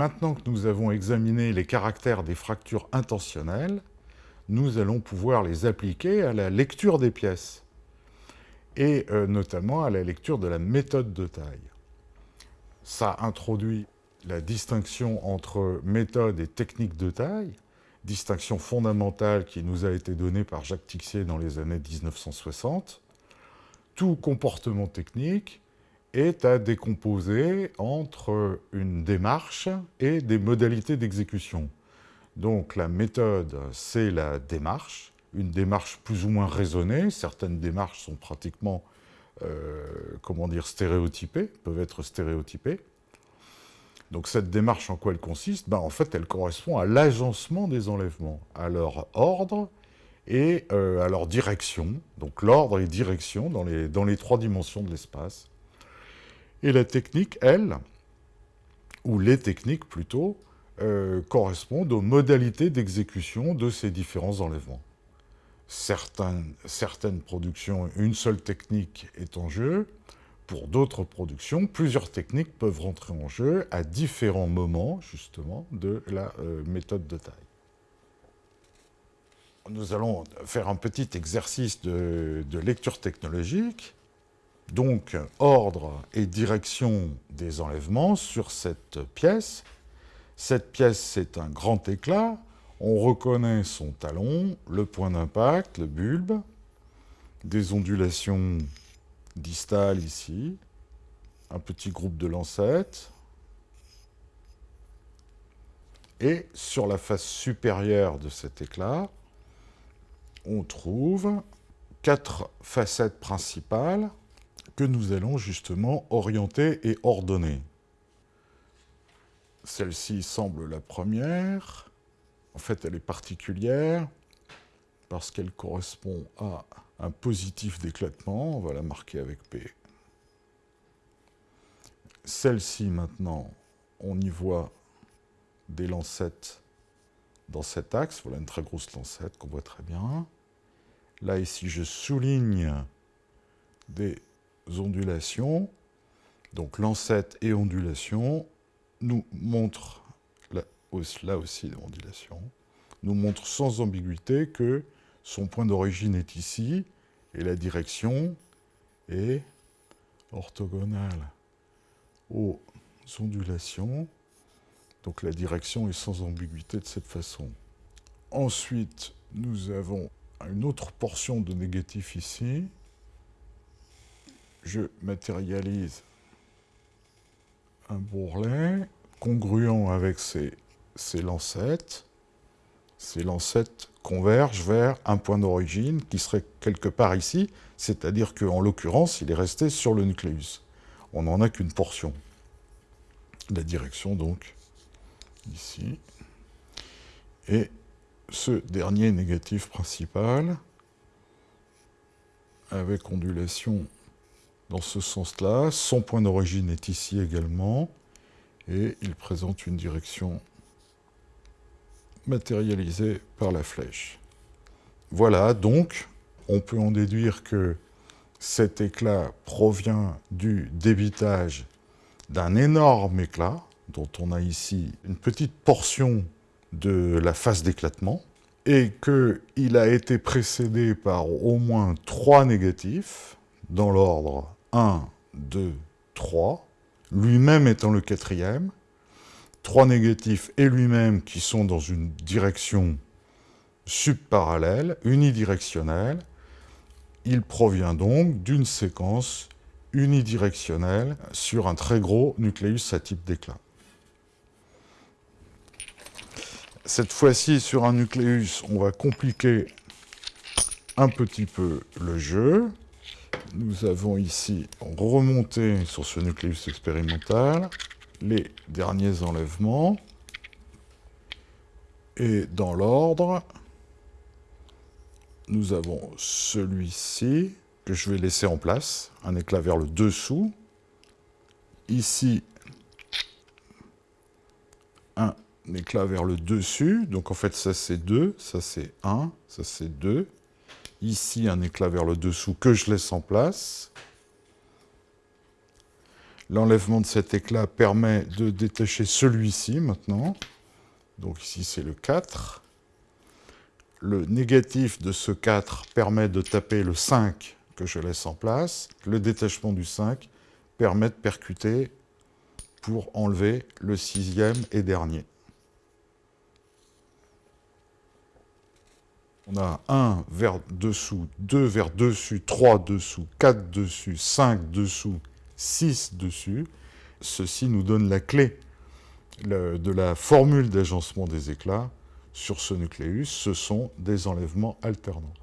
Maintenant que nous avons examiné les caractères des fractures intentionnelles, nous allons pouvoir les appliquer à la lecture des pièces, et euh, notamment à la lecture de la méthode de taille. Ça introduit la distinction entre méthode et technique de taille, distinction fondamentale qui nous a été donnée par Jacques Tixier dans les années 1960. Tout comportement technique est à décomposer entre une démarche et des modalités d'exécution. Donc la méthode, c'est la démarche, une démarche plus ou moins raisonnée. Certaines démarches sont pratiquement, euh, comment dire, stéréotypées, peuvent être stéréotypées. Donc cette démarche, en quoi elle consiste? Ben, En fait, elle correspond à l'agencement des enlèvements, à leur ordre et euh, à leur direction. Donc l'ordre et direction dans les, dans les trois dimensions de l'espace. Et la technique, elle, ou les techniques plutôt, euh, correspondent aux modalités d'exécution de ces différents enlèvements. Certaines, productions, une seule technique est en jeu, pour d'autres productions, plusieurs techniques peuvent rentrer en jeu à différents moments, justement, de la euh, méthode de taille. Nous allons faire un petit exercice de lecture technologique. Donc, ordre et direction des enlèvements sur cette pièce. Cette pièce, c'est un grand éclat. On reconnaît son talon, le point d'impact, le bulbe, des ondulations distale ici, un petit groupe de lancettes, et sur la face supérieure de cet éclat, on trouve quatre facettes principales que nous allons justement orienter et ordonner. Celle-ci semble la première. En fait, elle est particulière parce qu'elle correspond à un positif d'éclatement, on va la marquer avec P. Celle-ci, maintenant, on y voit des lancettes dans cet axe. Voilà une très grosse lancette qu'on voit très bien. Là, ici, je souligne des ondulations. Donc, lancette et ondulation nous montrent, là aussi des ondulations, nous montrent sans ambiguïté que son point d'origine est ici, et la direction est orthogonale aux ondulations. Donc la direction est sans ambiguïté de cette façon. Ensuite, nous avons une autre portion de négatif ici. Je matérialise un bourrelet congruent avec ces, lancettes. Ces lancettes converge vers un point d'origine qui serait quelque part ici, c'est-à-dire qu'en l'occurrence, il est resté sur le nucléus. On n'en a qu'une portion. La direction, donc, ici. Et ce dernier négatif principal, avec ondulation dans ce sens-là, son point d'origine est ici également, et il présente une direction matérialisé par la flèche. Voilà, donc, on peut en déduire que cet éclat provient du débitage d'un énorme éclat, dont on a ici une petite portion de la phase d'éclatement, et qu'il a été précédé par au moins trois négatifs, dans l'ordre 1, 2, 3, lui-même étant le quatrième, trois négatifs et lui-même qui sont dans une direction subparallèle, unidirectionnelle. Il provient donc d'une séquence unidirectionnelle sur un très gros nucléus à type d'éclat. Cette fois-ci, sur un nucléus, on va compliquer un petit peu le jeu. Nous avons ici remonté sur ce nucléus expérimental les derniers enlèvements. Et dans l'ordre, nous avons celui-ci, que je vais laisser en place, un éclat vers le dessous. Ici, un éclat vers le dessus. Donc en fait, ça c'est 2, ça c'est 1, ça c'est 2. Ici, un éclat vers le dessous que je laisse en place. L'enlèvement de cet éclat permet de détacher celui-ci maintenant. Donc ici, c'est le 4. Le négatif de ce 4 permet de taper le 5 que je laisse en place. Le détachement du 5 permet de percuter pour enlever le sixième et dernier. On a 1 vers dessous, 2 vers dessus, 3 dessous, 4 dessus, 5 dessous, 6 dessus. Ceci nous donne la clé de la formule d'agencement des éclats sur ce nucléus. Ce sont des enlèvements alternants.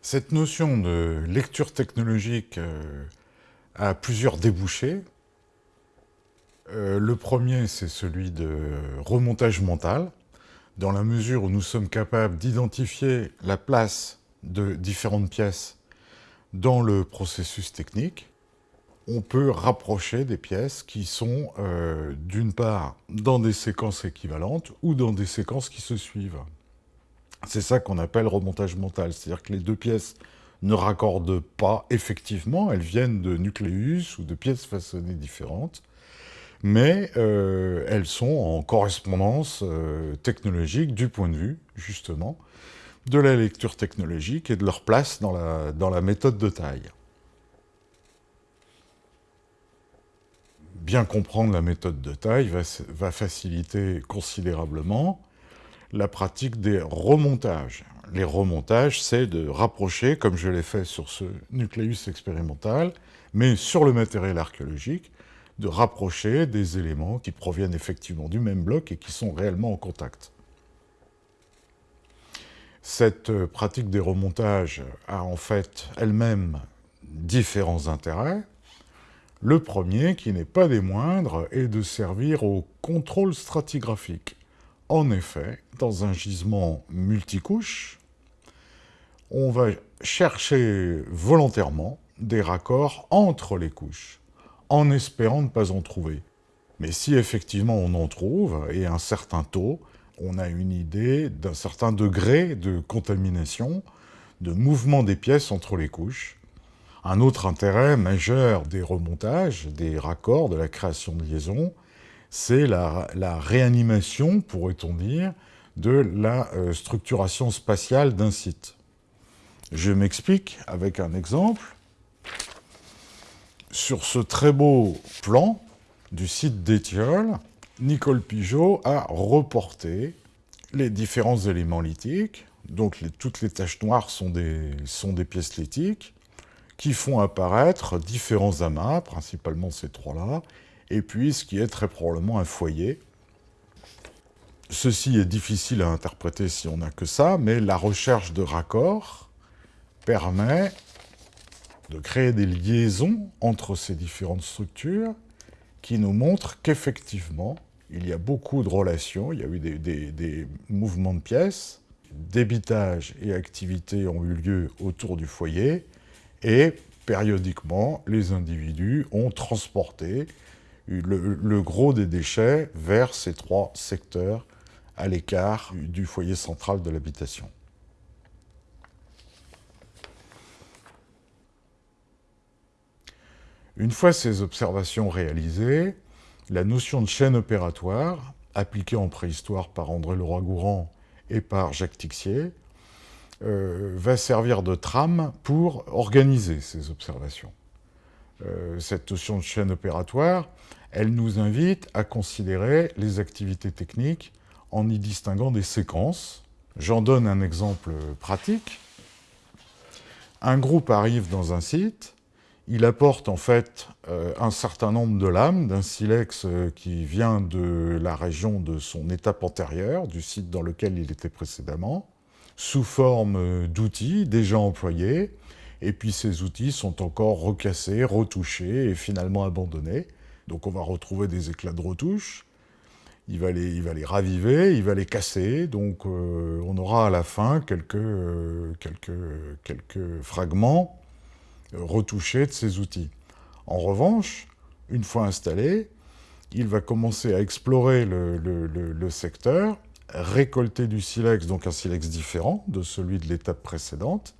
Cette notion de lecture technologique euh, a plusieurs débouchés. Euh, le premier, c'est celui de remontage mental, dans la mesure où nous sommes capables d'identifier la place de différentes pièces dans le processus technique, on peut rapprocher des pièces qui sont, euh, d'une part, dans des séquences équivalentes ou dans des séquences qui se suivent. C'est ça qu'on appelle remontage mental, c'est-à-dire que les deux pièces ne raccordent pas effectivement, elles viennent de nucléus ou de pièces façonnées différentes, mais euh, elles sont en correspondance euh, technologique du point de vue, justement, de la lecture technologique et de leur place dans la, dans la méthode de taille. Bien comprendre la méthode de taille va, va faciliter considérablement la pratique des remontages. Les remontages, c'est de rapprocher, comme je l'ai fait sur ce nucléus expérimental, mais sur le matériel archéologique, de rapprocher des éléments qui proviennent effectivement du même bloc et qui sont réellement en contact. Cette euh, pratique des remontages a en fait elle-même différents intérêts. Le premier, qui n'est pas des moindres, est de servir au contrôle stratigraphique. En effet, dans un gisement multicouche, on va chercher volontairement des raccords entre les couches, en espérant ne pas en trouver. Mais si effectivement on en trouve, et un certain taux, on a une idée d'un certain degré de contamination, de mouvement des pièces entre les couches. Un autre intérêt majeur des remontages, des raccords, de la création de liaisons, c'est la, réanimation, pourrait-on dire, de la euh, structuration spatiale d'un site. Je m'explique avec un exemple. Sur ce très beau plan du site d'Étiole, Nicole Pigeot a reporté les différents éléments lithiques, donc toutes les taches noires sont des, sont des pièces lithiques, qui font apparaître différents amas, principalement ces trois-là, et puis ce qui est très probablement un foyer. Ceci est difficile à interpréter si on n'a que ça, mais la recherche de raccords permet de créer des liaisons entre ces différentes structures qui nous montrent qu'effectivement, il y a beaucoup de relations, il y a eu des, mouvements de pièces, débitage et activité ont eu lieu autour du foyer, et périodiquement, les individus ont transporté le, gros des déchets vers ces trois secteurs à l'écart du foyer central de l'habitation. Une fois ces observations réalisées, la notion de chaîne opératoire, appliquée en préhistoire par André Leroy-Gourand et par Jacques Tixier, euh, va servir de trame pour organiser ces observations. Euh, cette notion de chaîne opératoire, elle nous invite à considérer les activités techniques en y distinguant des séquences. J'en donne un exemple pratique. Un groupe arrive dans un site, il apporte en fait euh, un certain nombre de lames d'un silex euh, qui vient de la région de son étape antérieure, du site dans lequel il était précédemment, sous forme d'outils déjà employés, et puis ces outils sont encore recassés, retouchés et finalement abandonnés. Donc on va retrouver des éclats de retouche, il va les, il va les raviver, il va les casser, donc euh, on aura à la fin quelques, euh, quelques, quelques fragments retouchés de ces outils. En revanche, une fois installé, il va commencer à explorer le, secteur, récolter du silex, donc un silex différent de celui de l'étape précédente,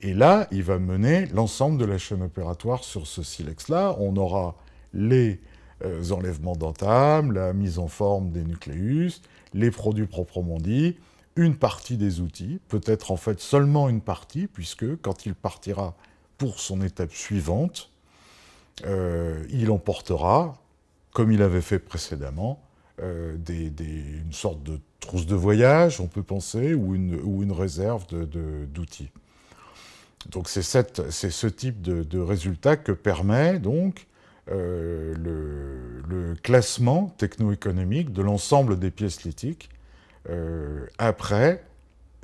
Et là, il va mener l'ensemble de la chaîne opératoire sur ce silex-là. On aura les euh, enlèvements d'entames, la mise en forme des nucléus, les produits proprement dits, une partie des outils, peut-être en fait seulement une partie, puisque quand il partira pour son étape suivante, euh, il emportera, comme il avait fait précédemment, euh, une sorte de trousse de voyage, on peut penser, ou une, réserve d'outils. donc c'est ce type de, résultat que permet donc euh, le, classement techno-économique de l'ensemble des pièces lithiques, après,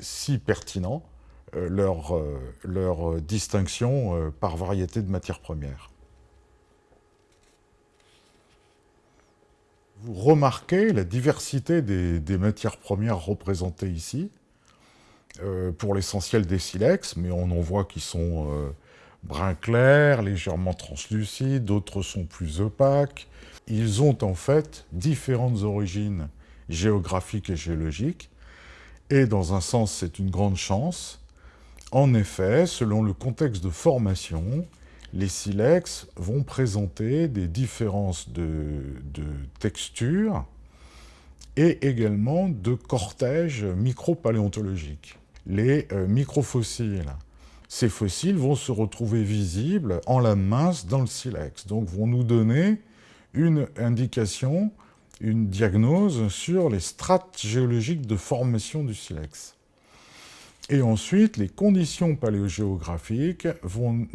si pertinent, leur, leur distinction par variété de matières premières. Vous remarquez la diversité des, matières premières représentées ici, euh, pour l'essentiel des silex, mais on en voit qui sont euh, brun clair, légèrement translucides, d'autres sont plus opaques. Ils ont en fait différentes origines géographiques et géologiques, et dans un sens c'est une grande chance. En effet, selon le contexte de formation, les silex vont présenter des différences de, texture et également de cortège micropaléontologique. Les euh, microfossiles, ces fossiles vont se retrouver visibles en lame mince dans le silex, donc vont nous donner une indication, une diagnose sur les strates géologiques de formation du silex. Et ensuite, les conditions paléogéographiques vont,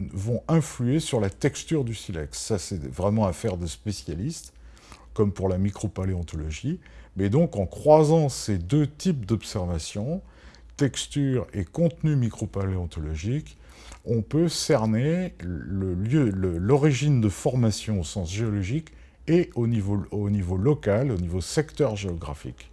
influer sur la texture du silex. Ça, c'est vraiment affaire de spécialistes, comme pour la micropaléontologie. Mais donc, en croisant ces deux types d'observations, texture et contenu micropaléontologique, on peut cerner l'origine de formation au sens géologique et au niveau local, au niveau secteur géographique.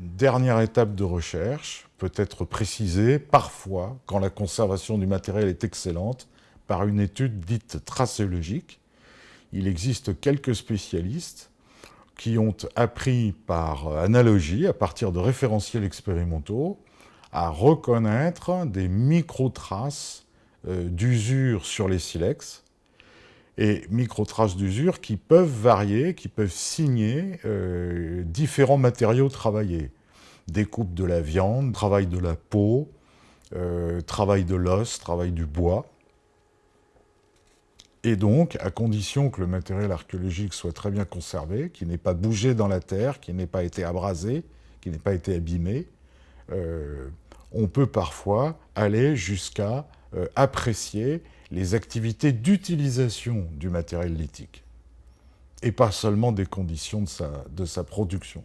Une dernière étape de recherche peut être précisée parfois, quand la conservation du matériel est excellente, par une étude dite tracéologique. Il existe quelques spécialistes qui ont appris par analogie, à partir de référentiels expérimentaux, à reconnaître des micro-traces euh, d'usure sur les silex, et micro-traces d'usure qui peuvent varier, qui peuvent signer euh, différents matériaux travaillés. Découpe de la viande, travail de la peau, euh, travail de l'os, travail du bois. Et donc, à condition que le matériel archéologique soit très bien conservé, qu'il n'ait pas bougé dans la terre, qu'il n'ait pas été abrasé, qu'il n'ait pas été abîmé, euh, on peut parfois aller jusqu'à apprécier les activités d'utilisation du matériel lithique, et pas seulement des conditions de sa, production.